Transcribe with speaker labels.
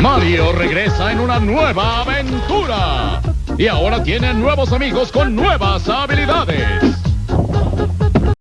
Speaker 1: Mario regresa en una nueva aventura. Y ahora tiene nuevos amigos con nuevas habilidades.